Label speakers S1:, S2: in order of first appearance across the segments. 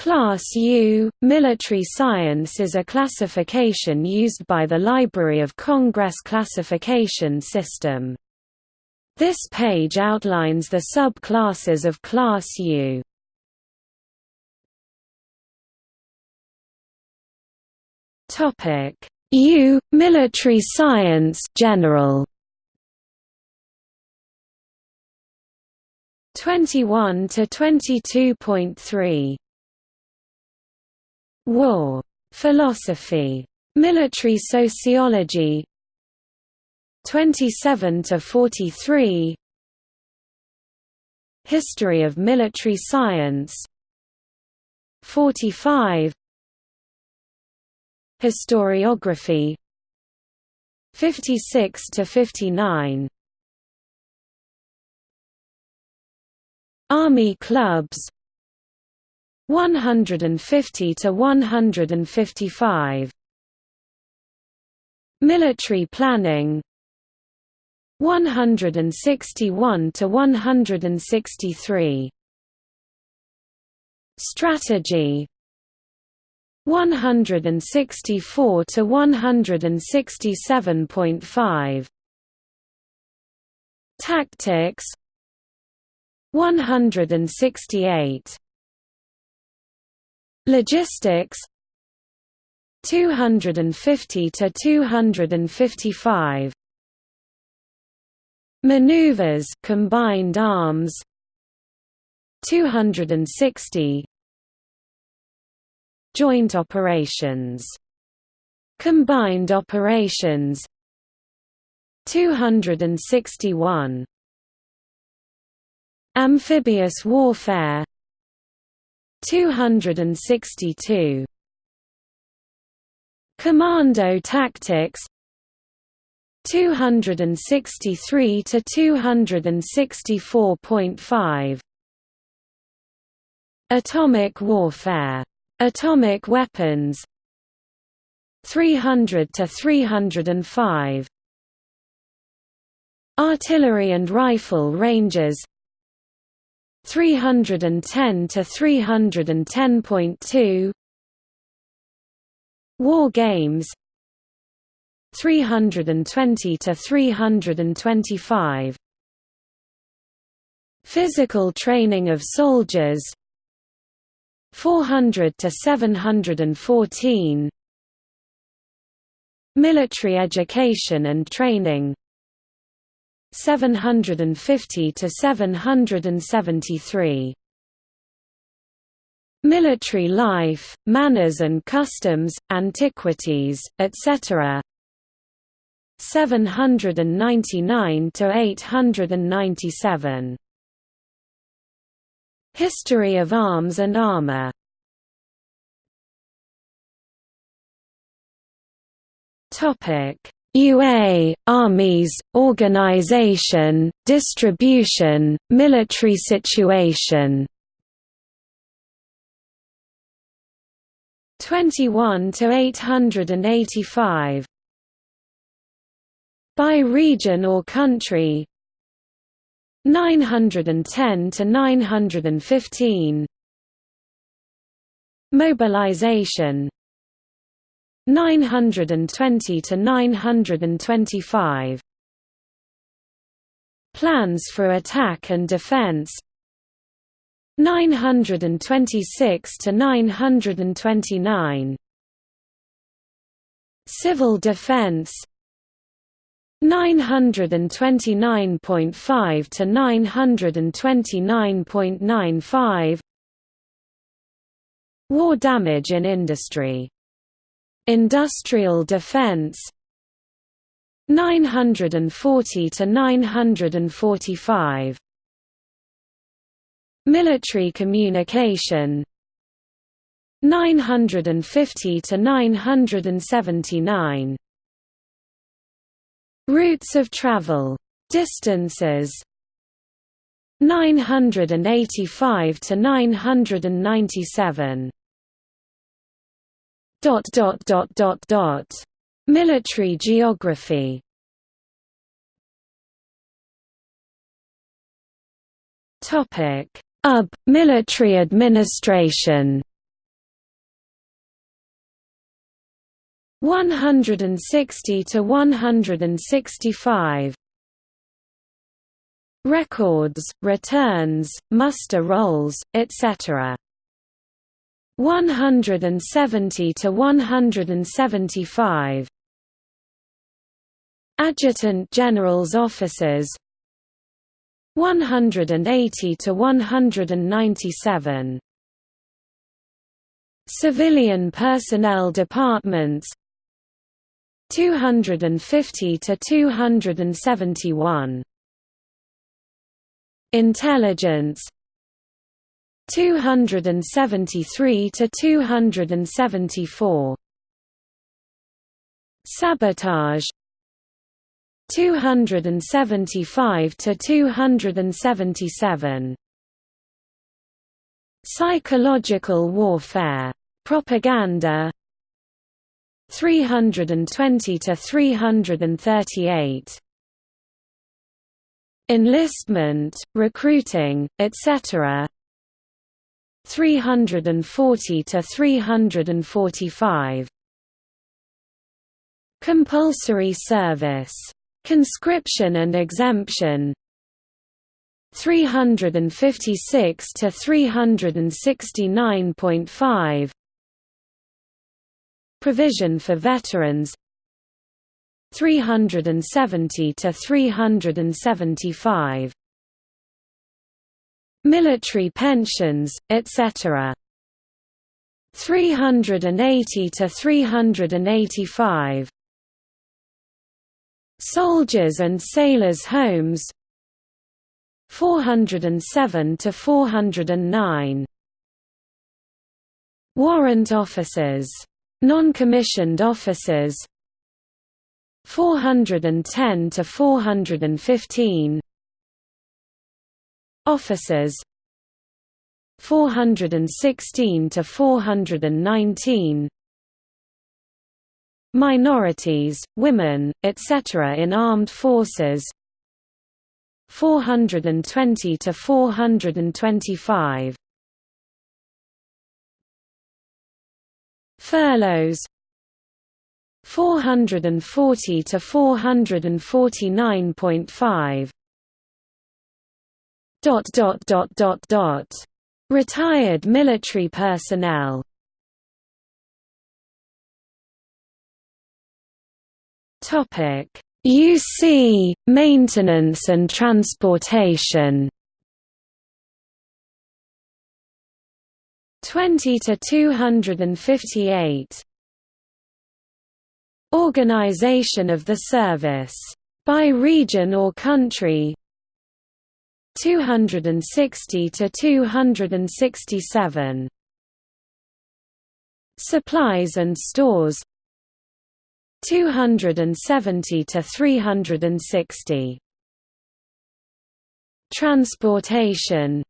S1: Class U, military science is a classification used by the Library of Congress classification system. This page outlines the sub-classes of Class U. U Military Science General 21 to 22.3 War. Philosophy. Military sociology. 27 to 43 History of military science. 45 Historiography. 56 to 59 Army clubs 150 to 155 Military planning. 161 to 163 Strategy. 164 to 167.5 Tactics. 168 Logistics. 250 to 255 Maneuvers combined arms. 260 Joint operations. Combined operations. 261 Amphibious warfare 262 Commando tactics. 263 to 264.5 Atomic warfare. Atomic weapons. 300 to 305 Artillery and rifle ranges 310 to 310.2 War games 320 to 325 Physical training of soldiers 400 to 714 Military education and training 750 to 773 Military life, manners and customs, antiquities, etc. 799 to 897 History of arms and armor. Topic UA, armies, organization, distribution, military situation. 21 to 885 by region or country. 910 to 915 mobilization 920 to 925 Plans for attack and defense. 926 to 929 Civil defense. 929.5 to 929.95 War damage in industry Industrial defense 940 to 945 Military communication 950 to 979 Routes of travel distances 985 to 997 Dot dot dot dot dot. Military geography. Topic: UB Military Administration. 160 to 165 Records, returns, muster rolls, etc. 170 to 175 Adjutant General's offices. 180 to 197 Civilian personnel departments. 250 to 271 Intelligence 273 to 274 Sabotage. 275 to 277 Psychological warfare. Propaganda. 320 to 338 enlistment recruiting etc 340 to 345 compulsory service. Conscription and exemption. 356 to 369.5 Provision for veterans. 370 to 375 Military pensions, etc. 380 to 385 Soldiers and Sailors' Homes 407 to 409 Warrant officers Non-commissioned officers 410 to 415 Officers 416 to 419 Minorities, women, etc. in armed forces 420 to 425 Furloughs 440 to 449.5 dot dot dot dot dot. Retired military personnel. Topic. UC maintenance and transportation. 20 to 258 Organization of the service by region or country 260 to 267 Supplies and stores 270 to 360 Transportation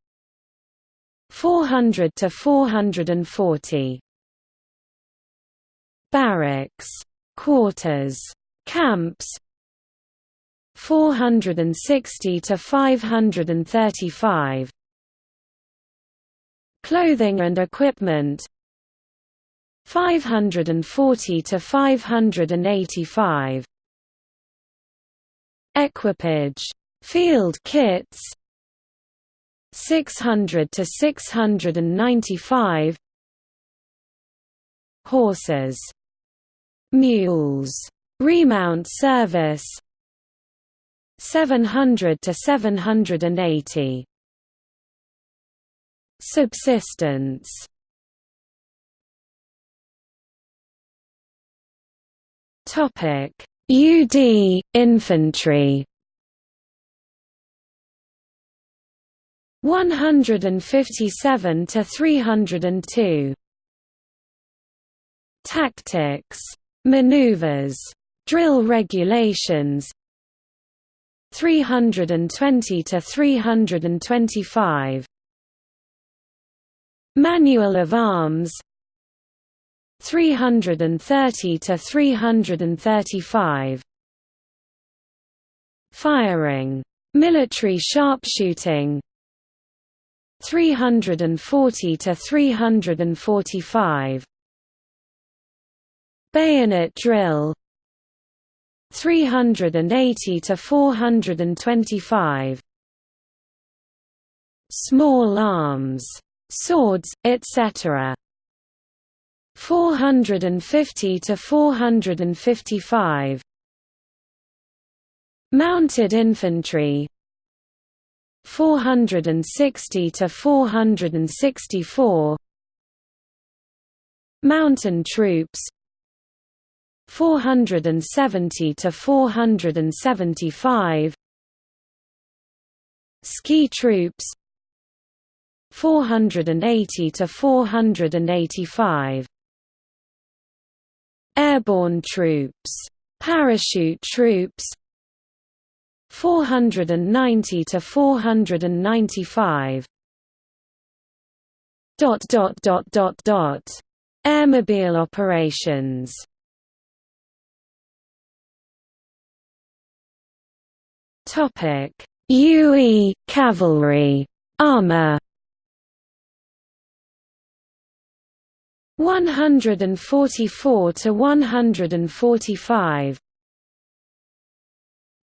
S1: 400 to 440 Barracks quarters camps 460 to 535 clothing and equipment 540 to 585 equipage field kits 600 to 695 horses mules remount service 700 to 780 subsistence. Topic. UD infantry. 157 to 302 Tactics. Maneuvers. Drill regulations 320 to 325 Manual of Arms 330 to 335 Firing Military sharpshooting 340 to 345 Bayonet drill 380 to 425 Small arms, swords, etc. 450 to 455 Mounted infantry. 460 to 464 Mountain troops 470 to 475 Ski troops 480 to 485 Airborne troops parachute troops 490 to 495 dot dot dot dot dot. Airmobile operations topic. UE cavalry. Armor 144 to 145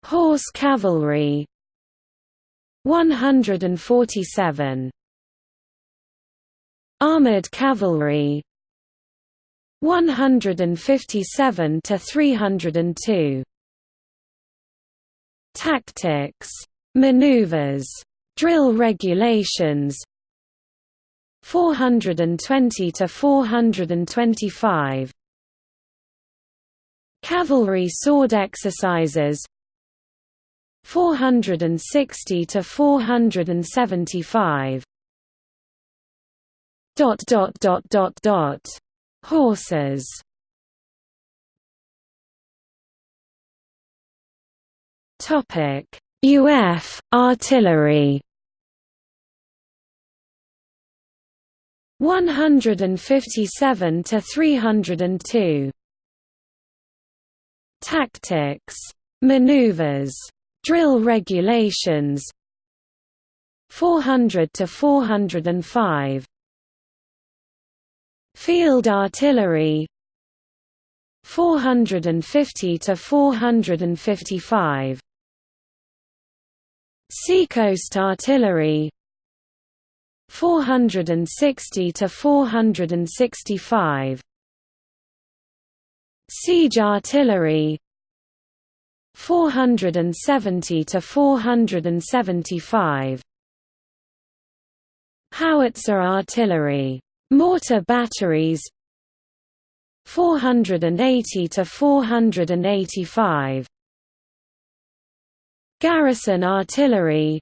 S1: Horse cavalry. 147 Armored cavalry. 157 to 302 Tactics maneuvers drill regulations 420 to 425 Cavalry sword exercises 460 to 475 dot dot dot dot dot. Horses topic. UF artillery. 157 to 302 Tactics. Maneuvers. Drill regulations. 400 to 405 Field artillery. 450 to 455 Seacoast artillery 460 to 465 Siege artillery 470 to 475 Howitzer artillery mortar batteries 480 to 485 Garrison artillery.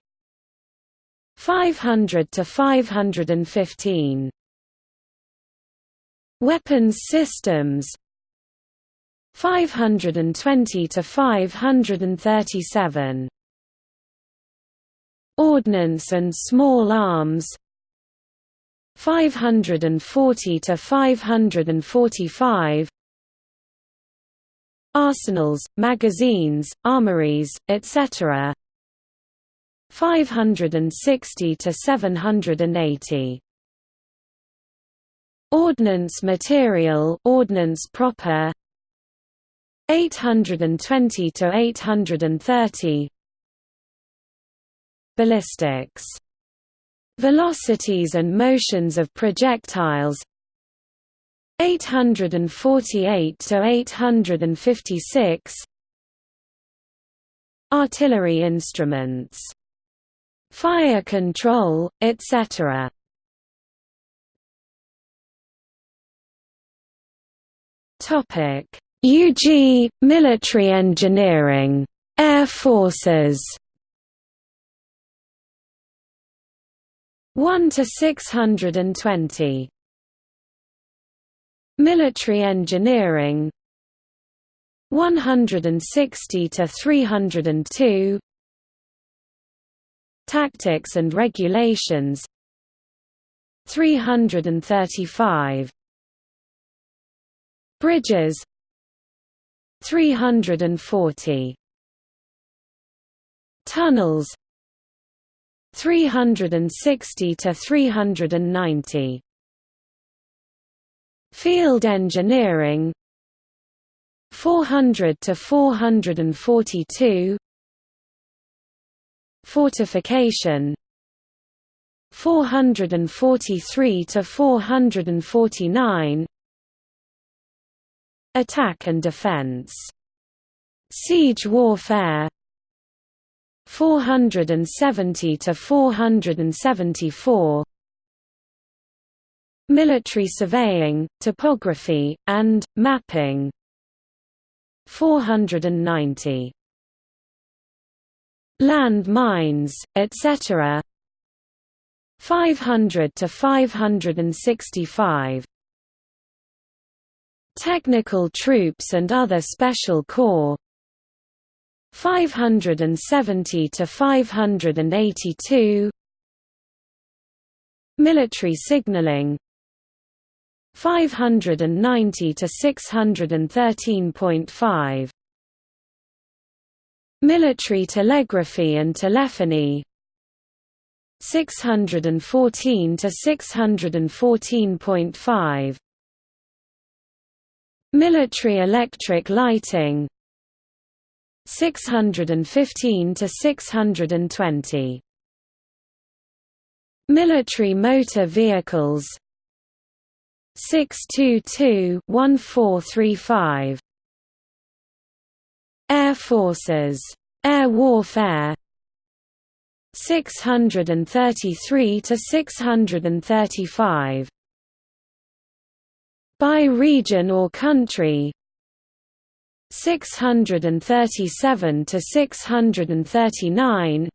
S1: 500 to 515 Weapons systems. 520 to 537 Ordnance and small arms. 540 to 545 Arsenals, magazines, armories, etc. 560 to 780 Ordnance material ordnance proper. 820 to 830 Ballistics. Velocities and motions of projectiles 848 to 856 Artillery instruments fire control, etc. Topic: UG military engineering, air forces. 1 to 620 Military engineering. 160 to 302 Tactics and Regulations. 335 Bridges. 340 Tunnels. 360 to 390 Field engineering 400 to 442 Fortification 443 to 449 Attack and defense Siege warfare 470 to 474 Military surveying, topography, and mapping. 490 Land mines, etc. 500 to 565 Technical troops and other special corps. 570 to 582 Military signaling 590 to 613.5 Military telegraphy and telephony. 614 to 614.5 Military electric lighting. 615 to 620 Military motor vehicles 622-1435 Air Forces. Air Warfare. 633 to 635 by region or country. 637 to 639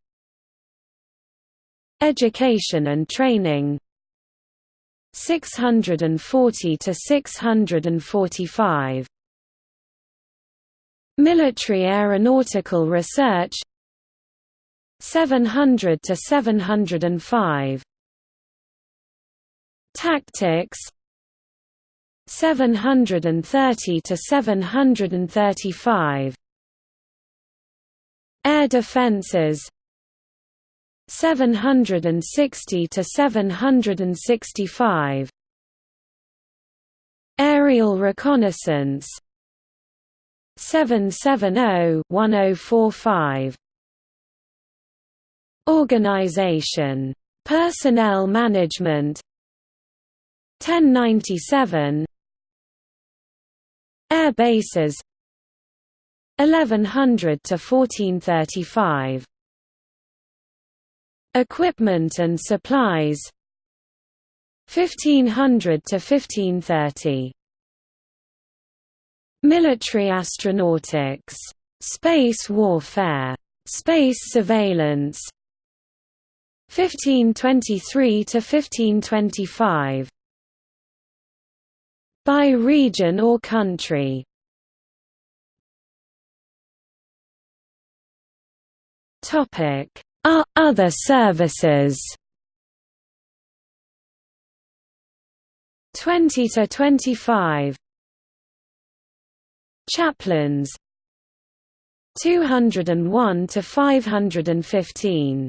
S1: Education and training 640 to 645 Military aeronautical research 700 to 705 Tactics 730 to 735 Air defenses 760 to 765 Aerial reconnaissance. 770-1045 Organization. Personnel management. 1097 Air bases. 1100 to 1435 Equipment and supplies. 1500 to 1530 Military astronautics. Space warfare. Space surveillance. 1523 to 1525 by region or country. Topic: Other services. 20 to 25 Chaplains. 201 to 515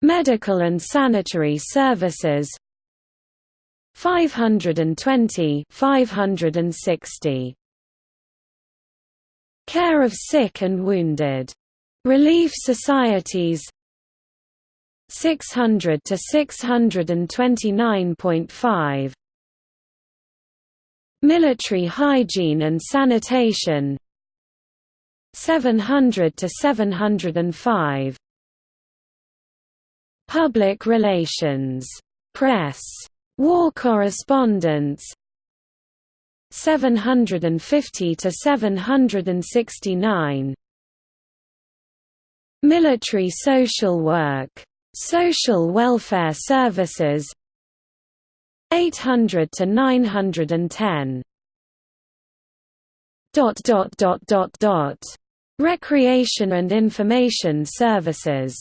S1: Medical and sanitary services. 520 560 Care of sick and wounded. Relief societies 600 to 629.5 Military hygiene and sanitation 700 to 705 Public relations. Press War correspondence 750 to 769 Military social work social welfare services 800 to 910 dot dot dot dot dot. Recreation and information services